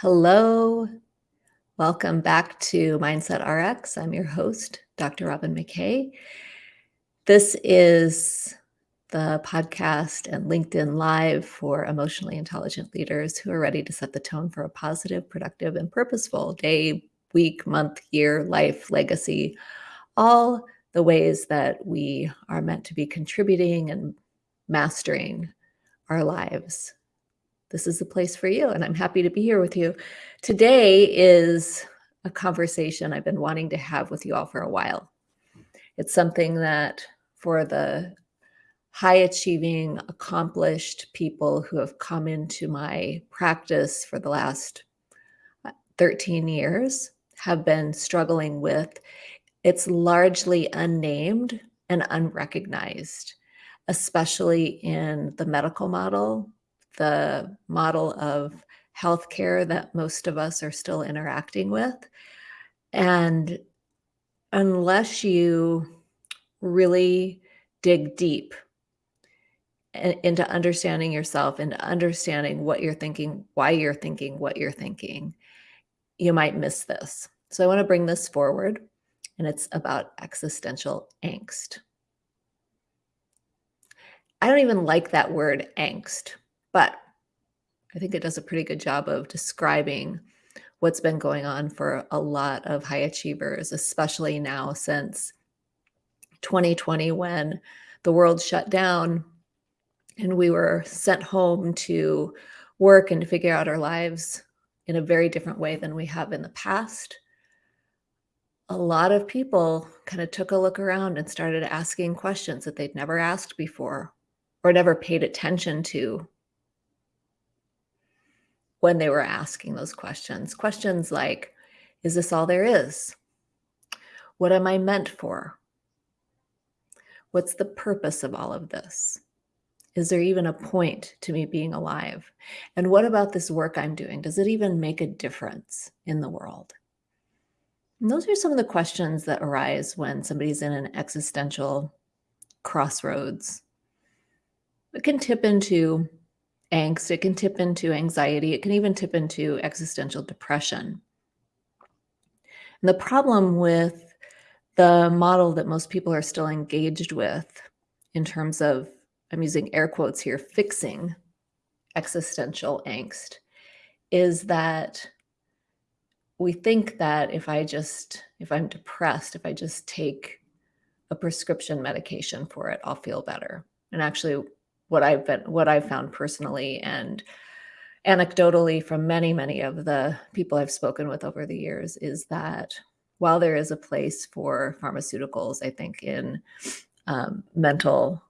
Hello. Welcome back to Mindset RX. I'm your host, Dr. Robin McKay. This is the podcast and LinkedIn Live for emotionally intelligent leaders who are ready to set the tone for a positive, productive, and purposeful day, week, month, year, life, legacy, all the ways that we are meant to be contributing and mastering our lives this is the place for you. And I'm happy to be here with you. Today is a conversation I've been wanting to have with you all for a while. It's something that for the high achieving, accomplished people who have come into my practice for the last uh, 13 years have been struggling with. It's largely unnamed and unrecognized, especially in the medical model the model of healthcare that most of us are still interacting with. And unless you really dig deep into understanding yourself and understanding what you're thinking, why you're thinking what you're thinking, you might miss this. So I want to bring this forward, and it's about existential angst. I don't even like that word angst. But I think it does a pretty good job of describing what's been going on for a lot of high achievers, especially now since 2020 when the world shut down and we were sent home to work and to figure out our lives in a very different way than we have in the past. A lot of people kind of took a look around and started asking questions that they'd never asked before or never paid attention to when they were asking those questions. Questions like, is this all there is? What am I meant for? What's the purpose of all of this? Is there even a point to me being alive? And what about this work I'm doing? Does it even make a difference in the world? And those are some of the questions that arise when somebody's in an existential crossroads. It can tip into angst, it can tip into anxiety, it can even tip into existential depression. And the problem with the model that most people are still engaged with in terms of, I'm using air quotes here, fixing existential angst, is that we think that if I just, if I'm depressed, if I just take a prescription medication for it, I'll feel better. And actually, what I've been what I've found personally and anecdotally from many many of the people I've spoken with over the years is that while there is a place for pharmaceuticals, I think in um, mental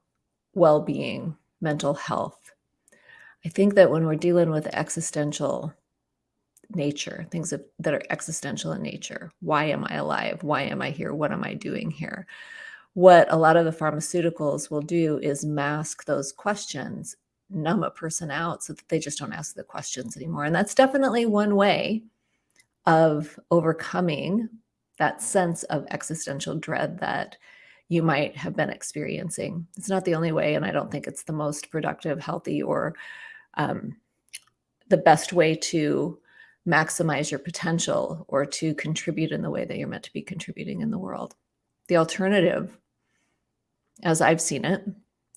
well-being, mental health, I think that when we're dealing with existential nature, things that, that are existential in nature, why am I alive? Why am I here? What am I doing here? What a lot of the pharmaceuticals will do is mask those questions, numb a person out so that they just don't ask the questions anymore. And that's definitely one way of overcoming that sense of existential dread that you might have been experiencing. It's not the only way, and I don't think it's the most productive, healthy, or um, the best way to maximize your potential or to contribute in the way that you're meant to be contributing in the world. The alternative, as I've seen it,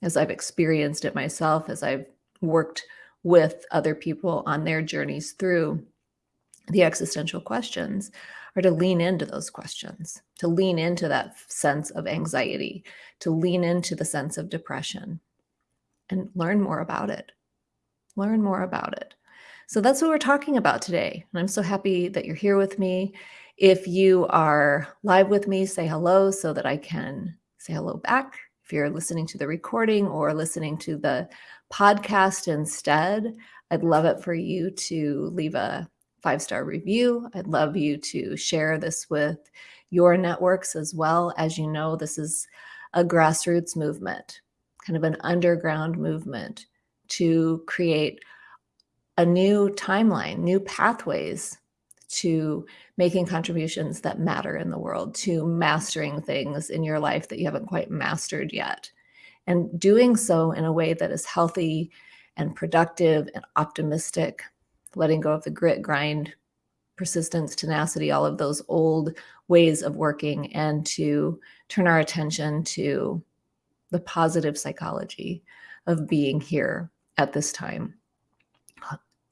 as I've experienced it myself, as I've worked with other people on their journeys through the existential questions, are to lean into those questions, to lean into that sense of anxiety, to lean into the sense of depression and learn more about it. Learn more about it. So that's what we're talking about today. And I'm so happy that you're here with me. If you are live with me, say hello so that I can say hello back. If you're listening to the recording or listening to the podcast instead, I'd love it for you to leave a five star review. I'd love you to share this with your networks as well. As you know, this is a grassroots movement, kind of an underground movement to create a new timeline, new pathways to making contributions that matter in the world, to mastering things in your life that you haven't quite mastered yet. And doing so in a way that is healthy and productive and optimistic letting go of the grit, grind, persistence, tenacity, all of those old ways of working, and to turn our attention to the positive psychology of being here at this time,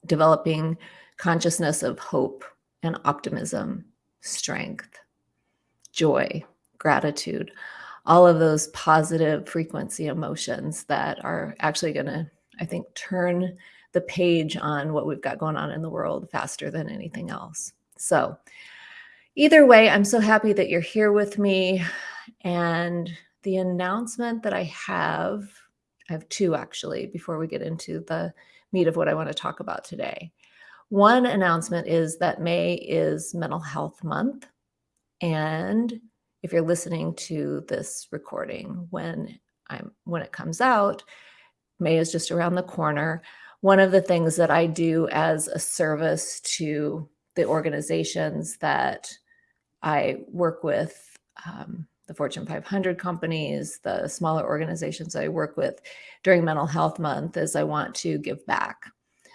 developing consciousness of hope and optimism, strength, joy, gratitude, all of those positive frequency emotions that are actually going to, I think, turn the page on what we've got going on in the world faster than anything else. So, either way, I'm so happy that you're here with me. And the announcement that I have, I have two actually, before we get into the meat of what I want to talk about today. One announcement is that May is Mental Health Month. And if you're listening to this recording when I'm when it comes out, May is just around the corner. One of the things that I do as a service to the organizations that I work with, um, the Fortune 500 companies, the smaller organizations I work with during Mental Health Month, is I want to give back.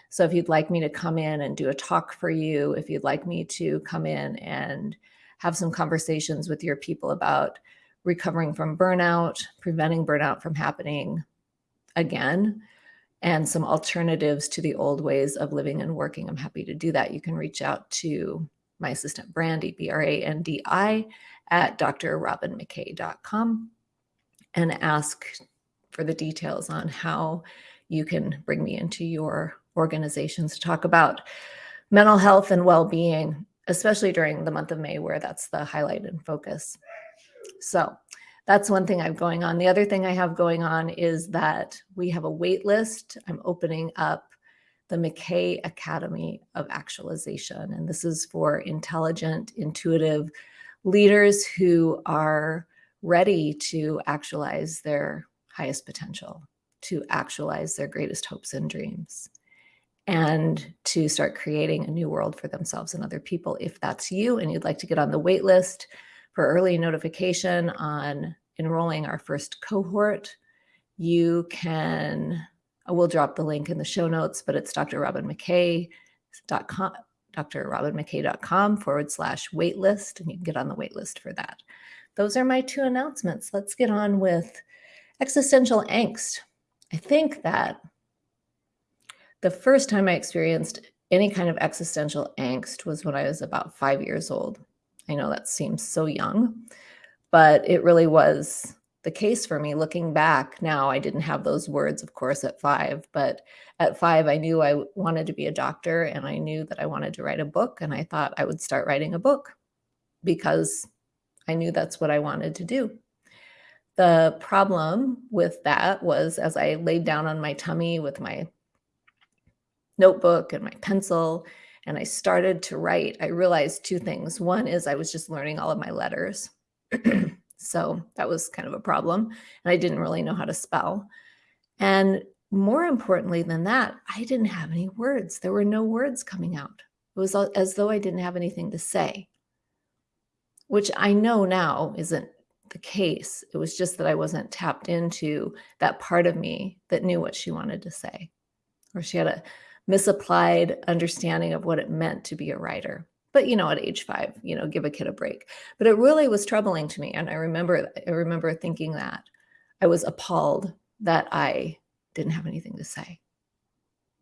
So if you'd like me to come in and do a talk for you, if you'd like me to come in and have some conversations with your people about recovering from burnout, preventing burnout from happening again, and some alternatives to the old ways of living and working. I'm happy to do that. You can reach out to my assistant, Brandy, B R A N D I, at drrobinmckay.com and ask for the details on how you can bring me into your organizations to talk about mental health and well being especially during the month of May, where that's the highlight and focus. So that's one thing I have going on. The other thing I have going on is that we have a wait list. I'm opening up the McKay Academy of Actualization. And this is for intelligent, intuitive leaders who are ready to actualize their highest potential, to actualize their greatest hopes and dreams and to start creating a new world for themselves and other people. If that's you and you'd like to get on the wait list for early notification on enrolling our first cohort, you can, I will drop the link in the show notes, but it's drrobinmckay.com, drrobinmckay.com forward slash waitlist, and you can get on the waitlist for that. Those are my two announcements. Let's get on with existential angst. I think that the first time I experienced any kind of existential angst was when I was about five years old. I know that seems so young, but it really was the case for me. Looking back now, I didn't have those words, of course, at five, but at five, I knew I wanted to be a doctor and I knew that I wanted to write a book. And I thought I would start writing a book because I knew that's what I wanted to do. The problem with that was as I laid down on my tummy with my notebook and my pencil and I started to write, I realized two things. One is I was just learning all of my letters. so that was kind of a problem. And I didn't really know how to spell. And more importantly than that, I didn't have any words. There were no words coming out. It was as though I didn't have anything to say, which I know now isn't the case. It was just that I wasn't tapped into that part of me that knew what she wanted to say, or she had a misapplied understanding of what it meant to be a writer. But you know at age five you know give a kid a break. But it really was troubling to me and i remember i remember thinking that i was appalled that i didn't have anything to say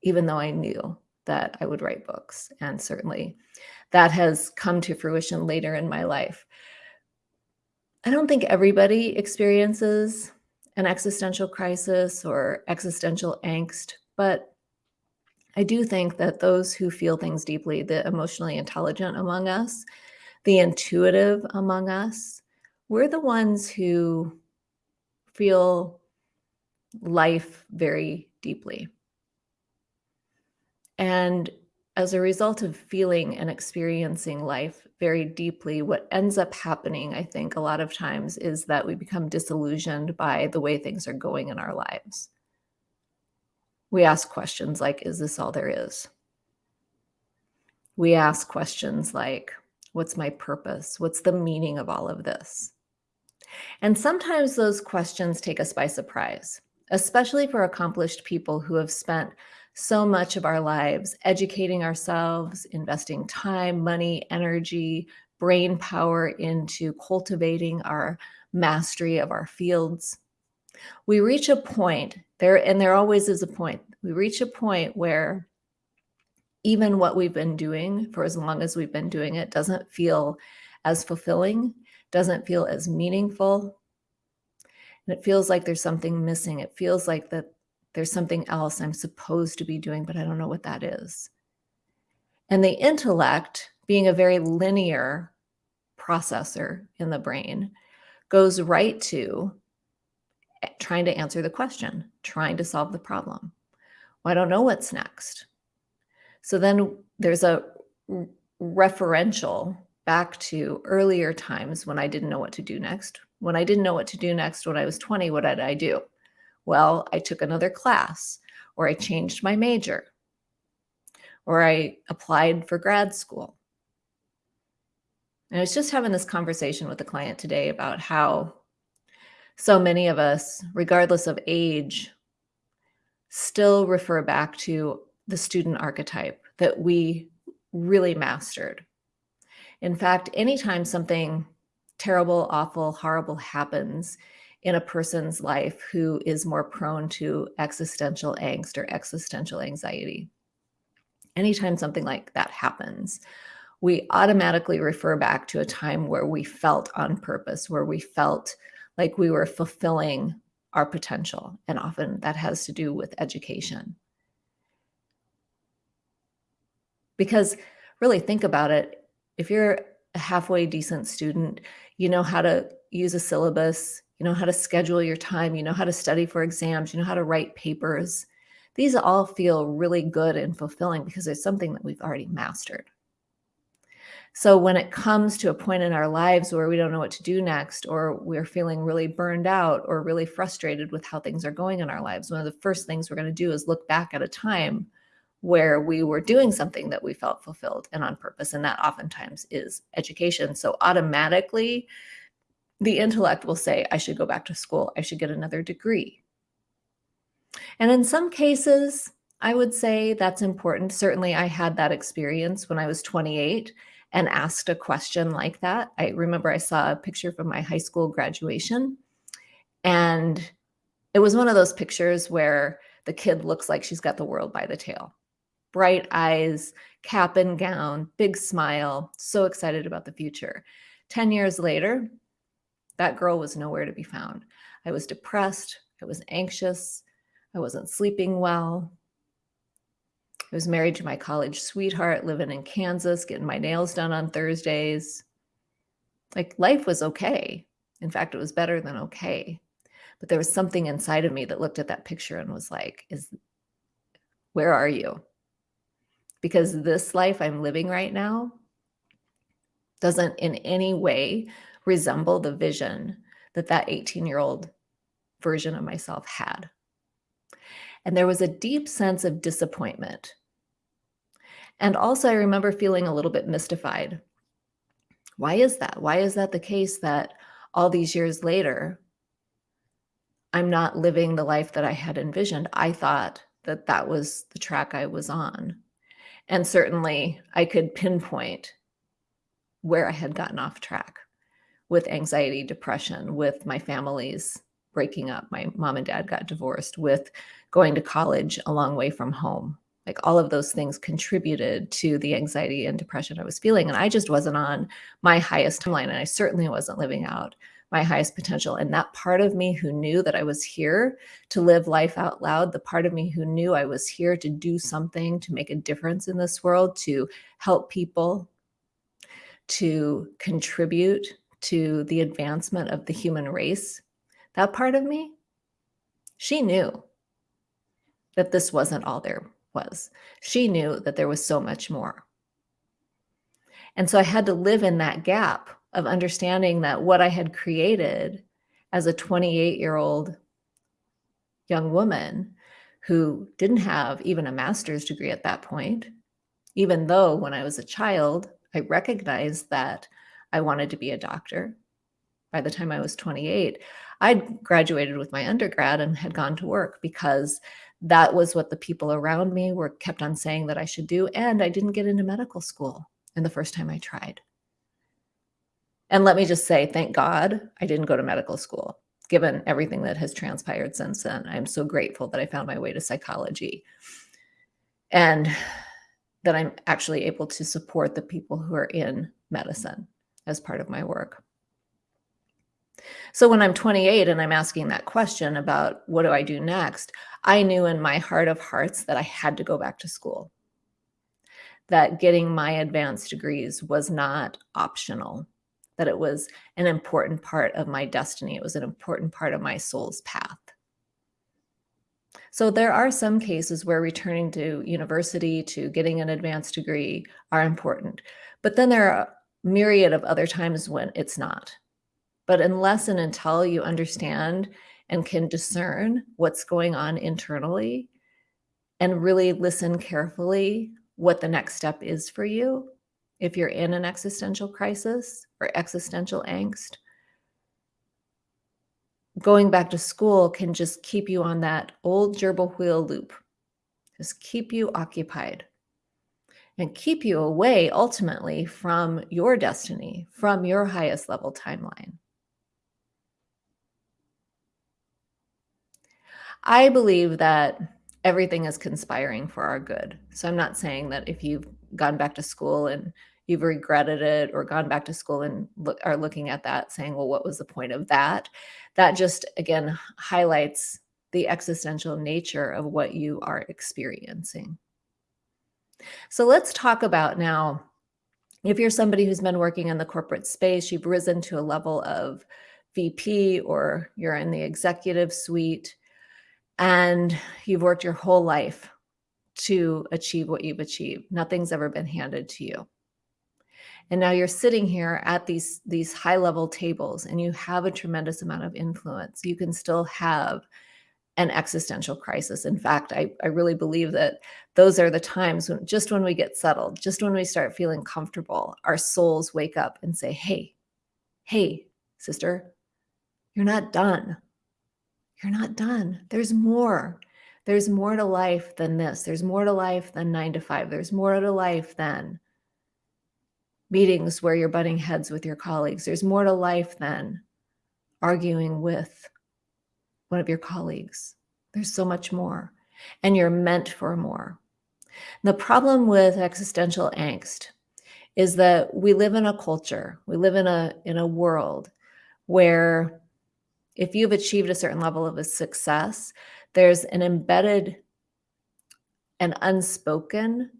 even though i knew that i would write books. And certainly that has come to fruition later in my life. I don't think everybody experiences an existential crisis or existential angst but I do think that those who feel things deeply, the emotionally intelligent among us, the intuitive among us, we're the ones who feel life very deeply. And as a result of feeling and experiencing life very deeply, what ends up happening, I think, a lot of times is that we become disillusioned by the way things are going in our lives we ask questions like, is this all there is? We ask questions like, what's my purpose? What's the meaning of all of this? And sometimes those questions take us by surprise, especially for accomplished people who have spent so much of our lives educating ourselves, investing time, money, energy, brain power into cultivating our mastery of our fields. We reach a point there, and there always is a point. We reach a point where even what we've been doing for as long as we've been doing it doesn't feel as fulfilling, doesn't feel as meaningful. And it feels like there's something missing. It feels like that there's something else I'm supposed to be doing, but I don't know what that is. And the intellect, being a very linear processor in the brain, goes right to trying to answer the question, trying to solve the problem. Well, I don't know what's next. So then there's a referential back to earlier times when I didn't know what to do next. When I didn't know what to do next when I was 20, what did I do? Well, I took another class or I changed my major or I applied for grad school. And I was just having this conversation with a client today about how so many of us, regardless of age, still refer back to the student archetype that we really mastered. In fact, anytime something terrible, awful, horrible happens in a person's life who is more prone to existential angst or existential anxiety, anytime something like that happens, we automatically refer back to a time where we felt on purpose, where we felt like we were fulfilling our potential. And often that has to do with education. Because really think about it, if you're a halfway decent student, you know how to use a syllabus, you know how to schedule your time, you know how to study for exams, you know how to write papers. These all feel really good and fulfilling because it's something that we've already mastered. So when it comes to a point in our lives where we don't know what to do next, or we're feeling really burned out or really frustrated with how things are going in our lives, one of the first things we're going to do is look back at a time where we were doing something that we felt fulfilled and on purpose. And that oftentimes is education. So automatically, the intellect will say, I should go back to school. I should get another degree. And in some cases, I would say that's important. Certainly, I had that experience when I was 28 and asked a question like that. I remember I saw a picture from my high school graduation, and it was one of those pictures where the kid looks like she's got the world by the tail. Bright eyes, cap and gown, big smile, so excited about the future. 10 years later, that girl was nowhere to be found. I was depressed, I was anxious, I wasn't sleeping well. I was married to my college sweetheart, living in Kansas, getting my nails done on Thursdays. Like life was okay. In fact, it was better than okay. But there was something inside of me that looked at that picture and was like, is where are you? Because this life I'm living right now doesn't in any way resemble the vision that that 18 year old version of myself had. And there was a deep sense of disappointment. And also, I remember feeling a little bit mystified. Why is that? Why is that the case that all these years later, I'm not living the life that I had envisioned? I thought that that was the track I was on. And certainly I could pinpoint where I had gotten off track with anxiety, depression, with my family's breaking up. My mom and dad got divorced, with going to college a long way from home. Like all of those things contributed to the anxiety and depression I was feeling. And I just wasn't on my highest timeline. And I certainly wasn't living out my highest potential. And that part of me who knew that I was here to live life out loud, the part of me who knew I was here to do something, to make a difference in this world, to help people, to contribute to the advancement of the human race, that part of me, she knew that this wasn't all there was. She knew that there was so much more. And so I had to live in that gap of understanding that what I had created as a 28 year old young woman who didn't have even a master's degree at that point, even though when I was a child, I recognized that I wanted to be a doctor. By the time I was 28, I'd graduated with my undergrad and had gone to work because that was what the people around me were kept on saying that I should do. And I didn't get into medical school in the first time I tried. And let me just say, thank God I didn't go to medical school, given everything that has transpired since then. I'm so grateful that I found my way to psychology and that I'm actually able to support the people who are in medicine as part of my work. So when I'm 28 and I'm asking that question about what do I do next, I knew in my heart of hearts that I had to go back to school. That getting my advanced degrees was not optional, that it was an important part of my destiny. It was an important part of my soul's path. So there are some cases where returning to university to getting an advanced degree are important, but then there are myriad of other times when it's not. But unless and until you understand and can discern what's going on internally and really listen carefully what the next step is for you, if you're in an existential crisis or existential angst, going back to school can just keep you on that old gerbil wheel loop, just keep you occupied and keep you away ultimately from your destiny, from your highest level timeline. I believe that everything is conspiring for our good. So I'm not saying that if you've gone back to school and you've regretted it or gone back to school and look, are looking at that saying, well, what was the point of that? That just, again, highlights the existential nature of what you are experiencing. So let's talk about now, if you're somebody who's been working in the corporate space, you've risen to a level of VP or you're in the executive suite, and you've worked your whole life to achieve what you've achieved. Nothing's ever been handed to you. And now you're sitting here at these, these high level tables and you have a tremendous amount of influence. You can still have an existential crisis. In fact, I, I really believe that those are the times when just when we get settled, just when we start feeling comfortable, our souls wake up and say, hey, hey, sister, you're not done. You're not done. There's more. There's more to life than this. There's more to life than nine to five. There's more to life than meetings where you're butting heads with your colleagues. There's more to life than arguing with one of your colleagues. There's so much more, and you're meant for more. The problem with existential angst is that we live in a culture, we live in a in a world where if you've achieved a certain level of a success, there's an embedded and unspoken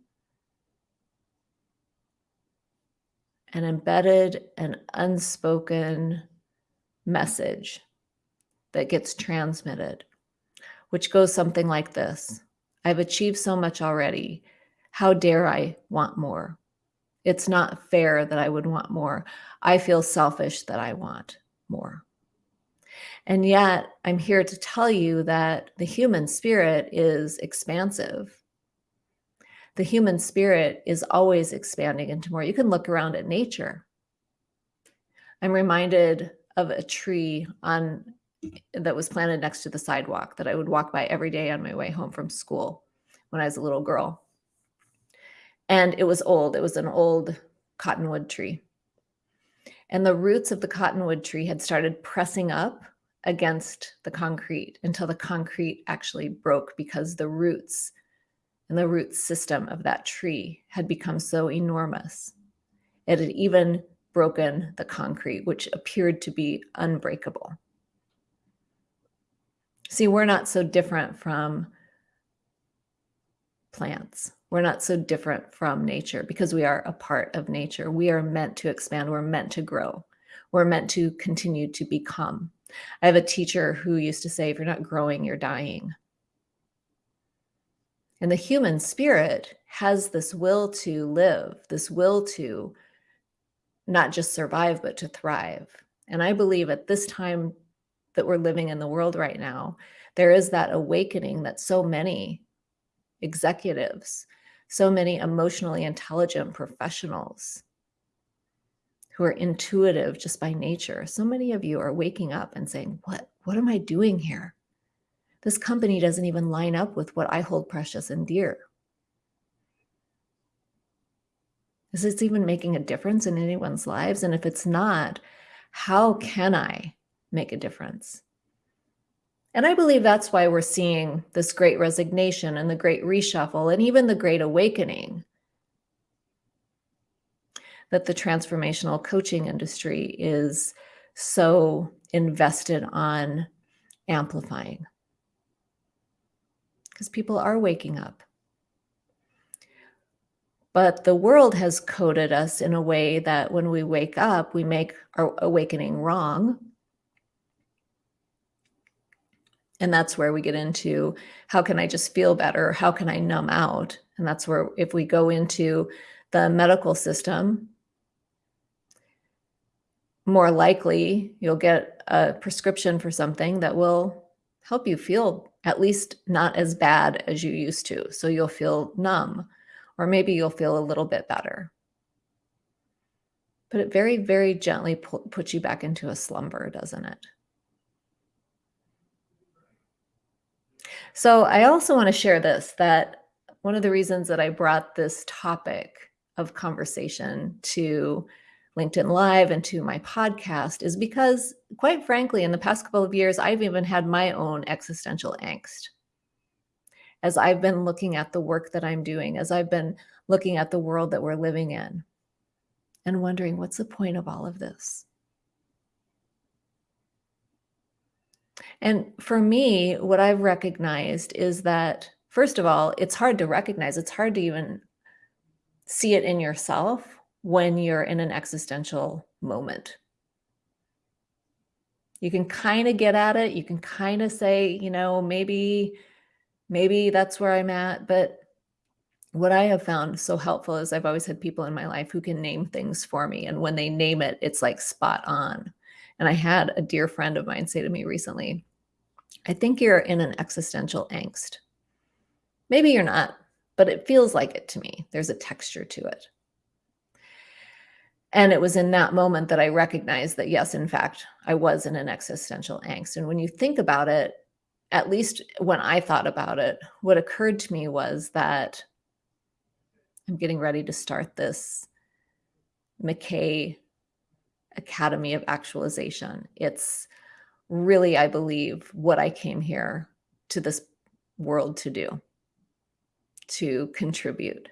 an embedded and unspoken message that gets transmitted, which goes something like this I've achieved so much already. How dare I want more? It's not fair that I would want more. I feel selfish that I want more. And yet, I'm here to tell you that the human spirit is expansive. The human spirit is always expanding into more. You can look around at nature. I'm reminded of a tree on that was planted next to the sidewalk that I would walk by every day on my way home from school when I was a little girl. And it was old. It was an old cottonwood tree. And the roots of the cottonwood tree had started pressing up against the concrete until the concrete actually broke because the roots and the root system of that tree had become so enormous. It had even broken the concrete, which appeared to be unbreakable. See, we're not so different from plants. We're not so different from nature because we are a part of nature. We are meant to expand. We're meant to grow. We're meant to continue to become. I have a teacher who used to say, if you're not growing, you're dying. And the human spirit has this will to live, this will to not just survive, but to thrive. And I believe at this time that we're living in the world right now, there is that awakening that so many executives, so many emotionally intelligent professionals who are intuitive just by nature, so many of you are waking up and saying, what, what am I doing here? this company doesn't even line up with what I hold precious and dear. Is this even making a difference in anyone's lives? And if it's not, how can I make a difference? And I believe that's why we're seeing this great resignation and the great reshuffle and even the great awakening that the transformational coaching industry is so invested on amplifying. Because people are waking up. But the world has coded us in a way that when we wake up, we make our awakening wrong and that's where we get into how can I just feel better? How can I numb out? And that's where, if we go into the medical system, more likely you'll get a prescription for something that will help you feel at least not as bad as you used to. So you'll feel numb, or maybe you'll feel a little bit better. But it very, very gently puts you back into a slumber, doesn't it? So I also want to share this that one of the reasons that I brought this topic of conversation to LinkedIn Live and to my podcast is because, quite frankly, in the past couple of years, I've even had my own existential angst. As I've been looking at the work that I'm doing, as I've been looking at the world that we're living in, and wondering what's the point of all of this? And for me, what I've recognized is that, first of all, it's hard to recognize, it's hard to even see it in yourself when you're in an existential moment. You can kind of get at it. You can kind of say, you know, maybe, maybe that's where I'm at. But what I have found so helpful is I've always had people in my life who can name things for me. And when they name it, it's like spot on. And I had a dear friend of mine say to me recently, I think you're in an existential angst. Maybe you're not, but it feels like it to me. There's a texture to it. And it was in that moment that I recognized that, yes, in fact, I was in an existential angst. And when you think about it, at least when I thought about it, what occurred to me was that I'm getting ready to start this McKay Academy of Actualization. It's really, I believe, what I came here to this world to do, to contribute.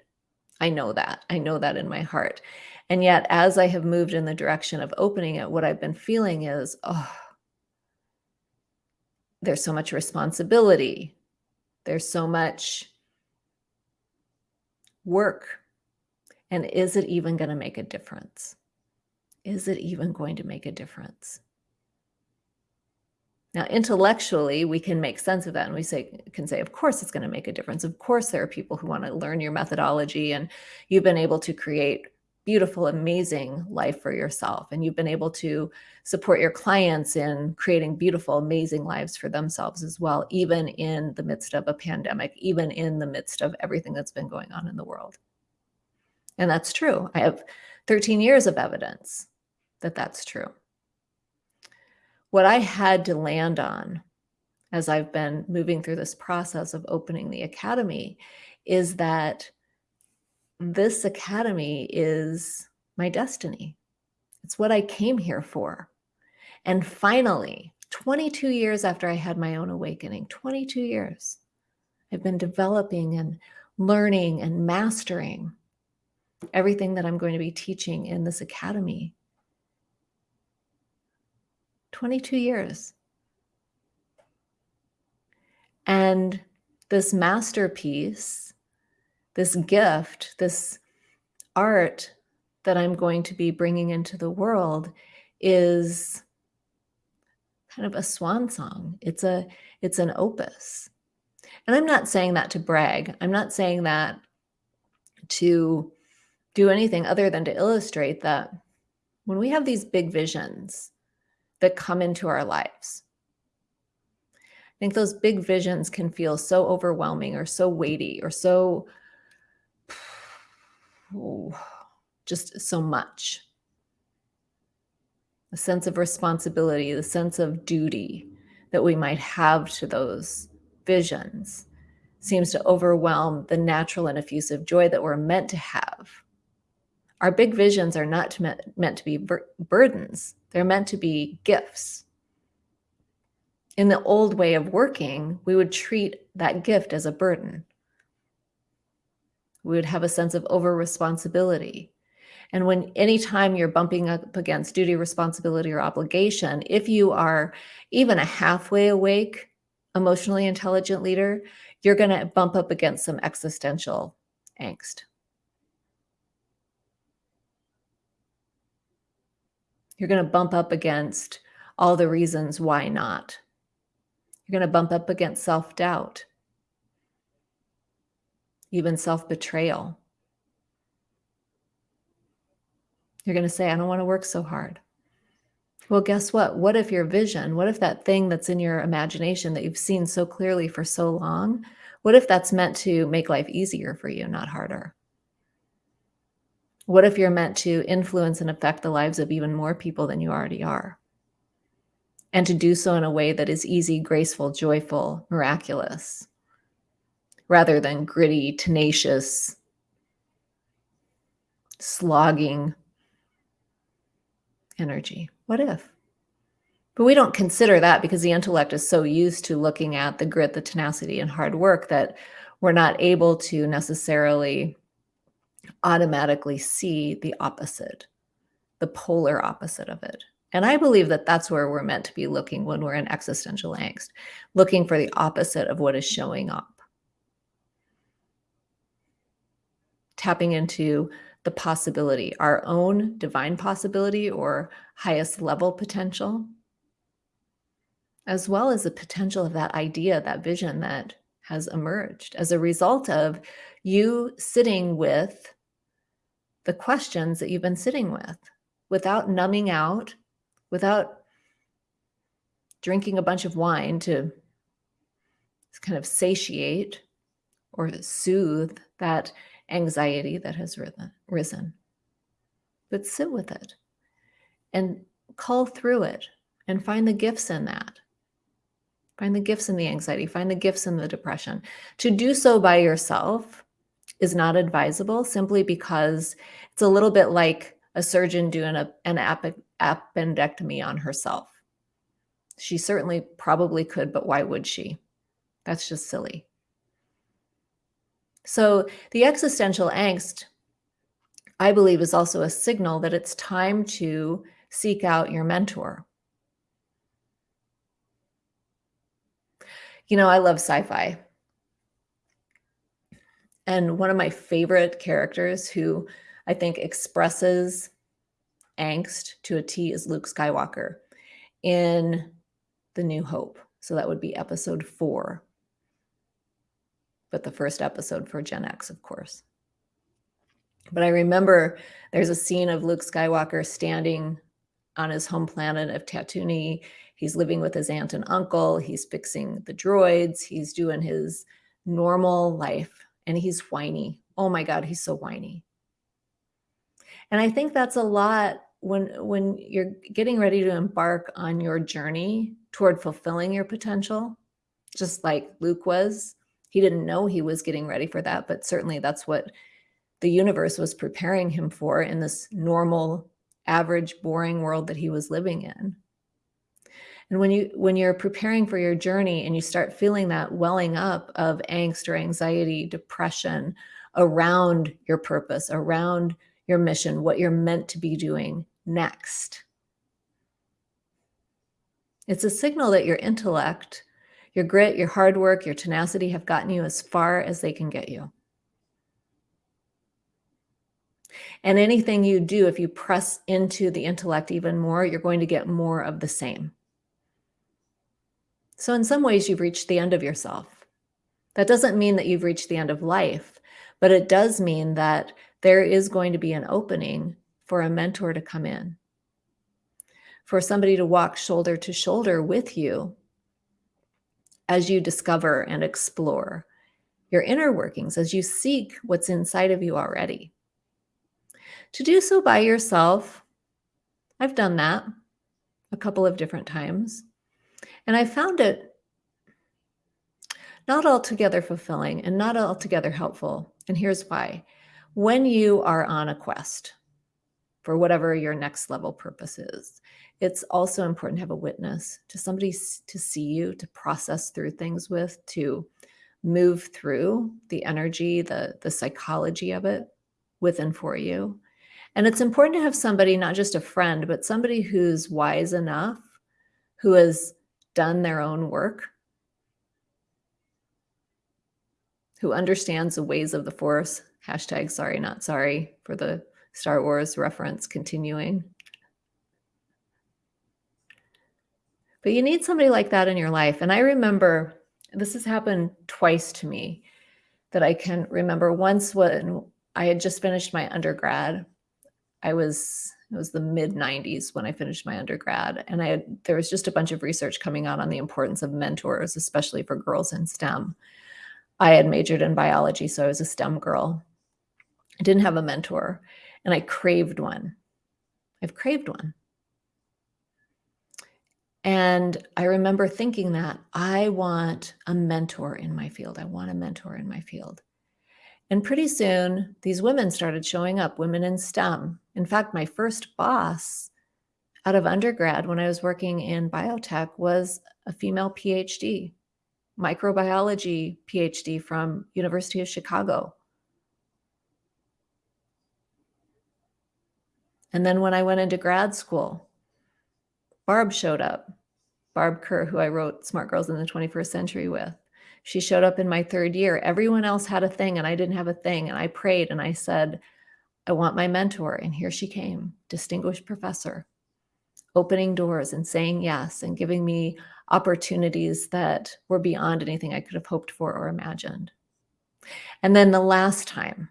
I know that. I know that in my heart. And yet, as I have moved in the direction of opening it, what I've been feeling is, oh, there's so much responsibility. There's so much work. And is it even going to make a difference? Is it even going to make a difference? Now, intellectually, we can make sense of that and we say, can say, of course, it's going to make a difference. Of course, there are people who want to learn your methodology and you've been able to create beautiful, amazing life for yourself. And you've been able to support your clients in creating beautiful, amazing lives for themselves as well, even in the midst of a pandemic, even in the midst of everything that's been going on in the world. And that's true. I have 13 years of evidence that that's true what I had to land on as I've been moving through this process of opening the academy is that this academy is my destiny. It's what I came here for. And finally, 22 years after I had my own awakening, 22 years, I've been developing and learning and mastering everything that I'm going to be teaching in this academy 22 years. And this masterpiece, this gift, this art that I'm going to be bringing into the world is kind of a swan song. It's a it's an opus. And I'm not saying that to brag. I'm not saying that to do anything other than to illustrate that when we have these big visions, that come into our lives. I think those big visions can feel so overwhelming or so weighty or so oh, just so much. The sense of responsibility, the sense of duty that we might have to those visions seems to overwhelm the natural and effusive joy that we're meant to have. Our big visions are not meant, meant to be bur burdens, they're meant to be gifts. In the old way of working, we would treat that gift as a burden. We would have a sense of over responsibility. And when anytime you're bumping up against duty, responsibility, or obligation, if you are even a halfway awake, emotionally intelligent leader, you're going to bump up against some existential angst. You're going to bump up against all the reasons why not. You're going to bump up against self doubt, even self betrayal. You're going to say, I don't want to work so hard. Well, guess what? What if your vision, what if that thing that's in your imagination that you've seen so clearly for so long, what if that's meant to make life easier for you, not harder? What if you're meant to influence and affect the lives of even more people than you already are? And to do so in a way that is easy, graceful, joyful, miraculous, rather than gritty, tenacious, slogging energy. What if? But we don't consider that because the intellect is so used to looking at the grit, the tenacity, and hard work that we're not able to necessarily automatically see the opposite, the polar opposite of it. And I believe that that's where we're meant to be looking when we're in existential angst, looking for the opposite of what is showing up. Tapping into the possibility, our own divine possibility or highest level potential, as well as the potential of that idea, that vision that has emerged as a result of you sitting with the questions that you've been sitting with without numbing out, without drinking a bunch of wine to kind of satiate or soothe that anxiety that has risen. But sit with it and call through it and find the gifts in that. Find the gifts in the anxiety, find the gifts in the depression. To do so by yourself is not advisable simply because it's a little bit like a surgeon doing a, an appendectomy on herself. She certainly probably could, but why would she? That's just silly. So the existential angst, I believe, is also a signal that it's time to seek out your mentor. You know, I love sci-fi. And one of my favorite characters who I think expresses angst to a T is Luke Skywalker in The New Hope. So that would be episode four but the first episode for Gen X, of course. But I remember there's a scene of Luke Skywalker standing on his home planet of Tatooine. He's living with his aunt and uncle. He's fixing the droids. He's doing his normal life and he's whiny. Oh my God, he's so whiny. And I think that's a lot when when you're getting ready to embark on your journey toward fulfilling your potential, just like Luke was, he didn't know he was getting ready for that, but certainly that's what the universe was preparing him for in this normal, average, boring world that he was living in. And when you when you're preparing for your journey and you start feeling that welling up of angst or anxiety, depression around your purpose, around your mission, what you're meant to be doing next. It's a signal that your intellect your grit, your hard work, your tenacity have gotten you as far as they can get you. And anything you do, if you press into the intellect even more, you're going to get more of the same. So in some ways, you've reached the end of yourself. That doesn't mean that you've reached the end of life, but it does mean that there is going to be an opening for a mentor to come in, for somebody to walk shoulder to shoulder with you as you discover and explore your inner workings, as you seek what's inside of you already. To do so by yourself, I've done that a couple of different times, and I found it not altogether fulfilling and not altogether helpful. And here's why. When you are on a quest for whatever your next level purpose is, it's also important to have a witness, to somebody to see you, to process through things with, to move through the energy, the, the psychology of it with and for you. And it's important to have somebody, not just a friend, but somebody who's wise enough, who has done their own work, who understands the ways of the force. Hashtag sorry, not sorry for the Star Wars reference continuing. But you need somebody like that in your life. And I remember this has happened twice to me that I can remember. Once when I had just finished my undergrad, I was it was the mid 90s when I finished my undergrad, and I had there was just a bunch of research coming out on the importance of mentors, especially for girls in STEM. I had majored in biology, so I was a STEM girl. I didn't have a mentor, and I craved one. I've craved one. And I remember thinking that I want a mentor in my field. I want a mentor in my field. And pretty soon, these women started showing up, women in STEM. In fact, my first boss out of undergrad when I was working in biotech was a female PhD, microbiology PhD from University of Chicago. And then when I went into grad school, Barb showed up. Barb Kerr, who I wrote Smart Girls in the 21st Century with. She showed up in my third year. Everyone else had a thing and I didn't have a thing. And I prayed and I said, I want my mentor. And here she came, distinguished professor, opening doors and saying yes and giving me opportunities that were beyond anything I could have hoped for or imagined. And then the last time,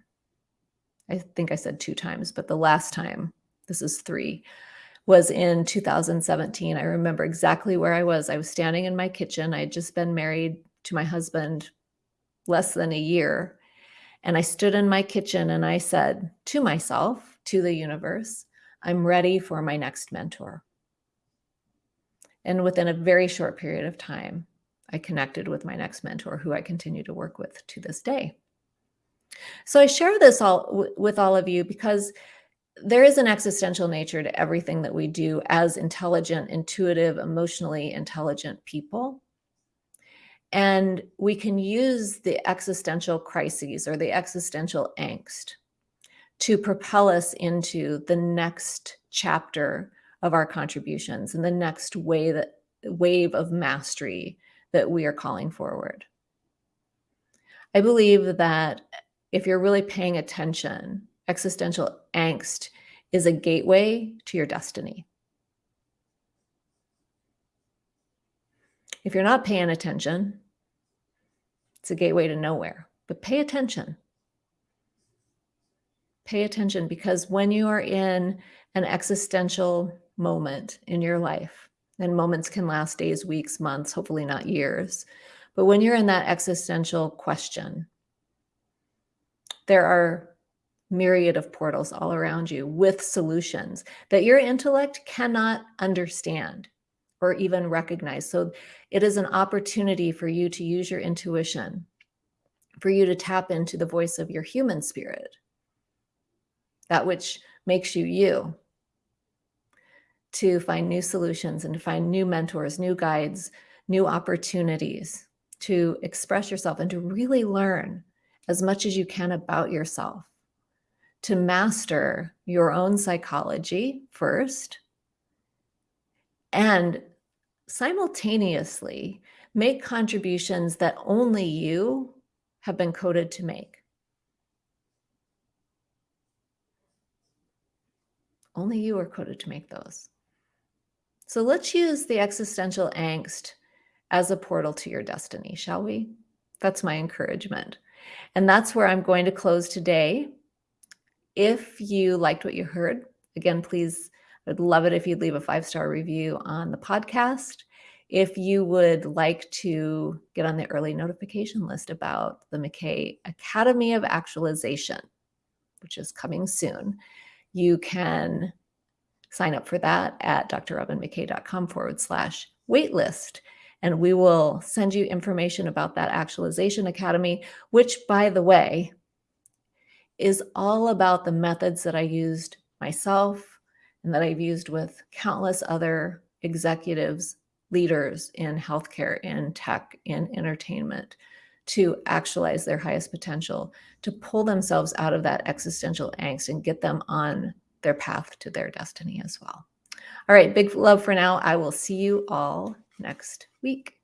I think I said two times, but the last time, this is three, was in 2017. I remember exactly where I was. I was standing in my kitchen. I had just been married to my husband less than a year. And I stood in my kitchen and I said to myself, to the universe, I'm ready for my next mentor. And within a very short period of time, I connected with my next mentor, who I continue to work with to this day. So I share this all with all of you because there is an existential nature to everything that we do as intelligent, intuitive, emotionally intelligent people. And we can use the existential crises or the existential angst to propel us into the next chapter of our contributions and the next way that wave of mastery that we are calling forward. I believe that if you're really paying attention existential angst is a gateway to your destiny. If you're not paying attention, it's a gateway to nowhere. But pay attention. Pay attention because when you are in an existential moment in your life, and moments can last days, weeks, months, hopefully not years. But when you're in that existential question, there are myriad of portals all around you with solutions that your intellect cannot understand or even recognize. So it is an opportunity for you to use your intuition, for you to tap into the voice of your human spirit, that which makes you you, to find new solutions and to find new mentors, new guides, new opportunities to express yourself and to really learn as much as you can about yourself to master your own psychology first and simultaneously make contributions that only you have been coded to make. Only you are coded to make those. So let's use the existential angst as a portal to your destiny, shall we? That's my encouragement. And that's where I'm going to close today. If you liked what you heard, again, please, I'd love it if you'd leave a five-star review on the podcast. If you would like to get on the early notification list about the McKay Academy of Actualization, which is coming soon, you can sign up for that at drrobynmckay.com forward slash waitlist. And we will send you information about that Actualization Academy, which, by the way, is all about the methods that I used myself and that I've used with countless other executives, leaders in healthcare, in tech, in entertainment to actualize their highest potential, to pull themselves out of that existential angst and get them on their path to their destiny as well. All right, big love for now. I will see you all next week.